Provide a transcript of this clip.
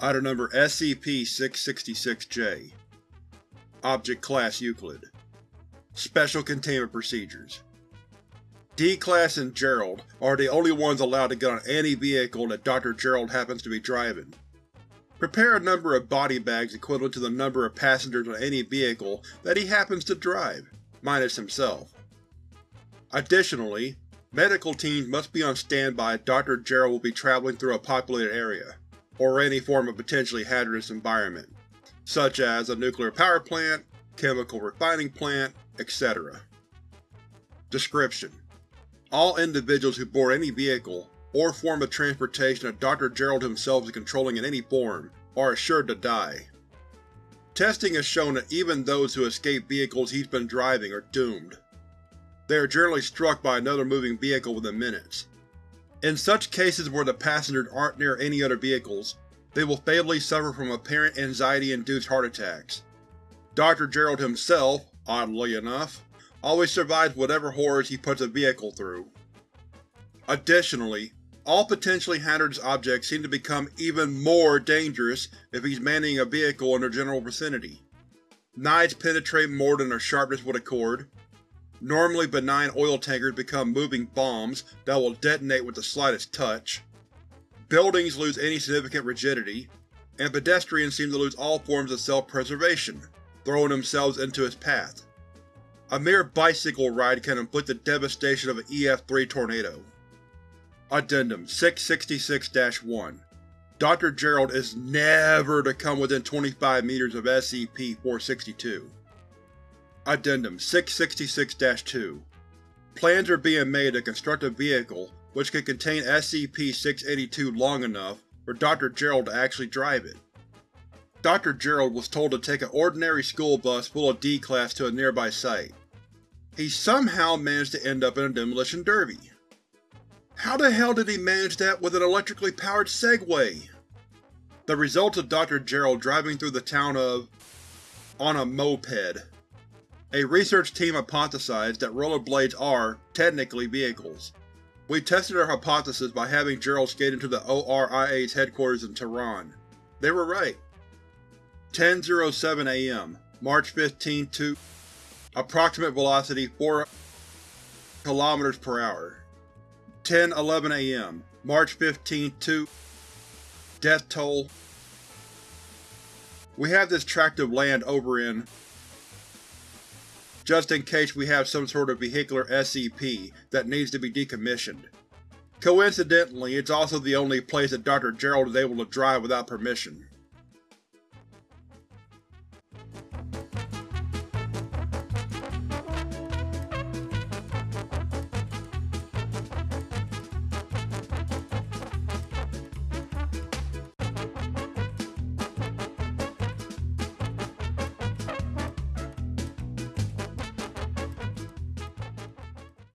Item number SCP-666-J Object Class Euclid Special Containment Procedures D-Class and Gerald are the only ones allowed to get on any vehicle that Dr. Gerald happens to be driving. Prepare a number of body bags equivalent to the number of passengers on any vehicle that he happens to drive, minus himself. Additionally, medical teams must be on standby if Dr. Gerald will be traveling through a populated area, or any form of potentially hazardous environment, such as a nuclear power plant, chemical refining plant, etc. Description: All individuals who board any vehicle, or form of transportation that Dr. Gerald himself is controlling in any form, are assured to die. Testing has shown that even those who escape vehicles he's been driving are doomed. They are generally struck by another moving vehicle within minutes. In such cases where the passengers aren't near any other vehicles, they will fatally suffer from apparent anxiety-induced heart attacks. Dr. Gerald himself, oddly enough, always survives whatever horrors he puts a vehicle through. Additionally, all potentially hazardous objects seem to become even more dangerous if he's manning a vehicle in their general vicinity. Knives penetrate more than their sharpness would accord. Normally benign oil tankers become moving bombs that will detonate with the slightest touch. Buildings lose any significant rigidity, and pedestrians seem to lose all forms of self-preservation, throwing themselves into its path. A mere bicycle ride can inflict the devastation of an EF-3 tornado. Addendum 666-1 Dr. Gerald is NEVER to come within 25 meters of SCP-462. Addendum 666-2 Plans are being made to construct a vehicle which can contain SCP-682 long enough for Dr. Gerald to actually drive it. Dr. Gerald was told to take an ordinary school bus full of D-Class to a nearby site. He somehow managed to end up in a demolition derby. How the hell did he manage that with an electrically powered Segway? The results of Dr. Gerald driving through the town of… on a moped. A research team hypothesized that rollerblades are, technically, vehicles. We tested our hypothesis by having Gerald skate into the ORIA's headquarters in Tehran. They were right. 10.07 am, March 15 to Approximate velocity 4 km per hour. 10.11 am, March 15 to Death toll We have this tract of land over in just in case we have some sort of vehicular SCP that needs to be decommissioned. Coincidentally, it's also the only place that Dr. Gerald is able to drive without permission.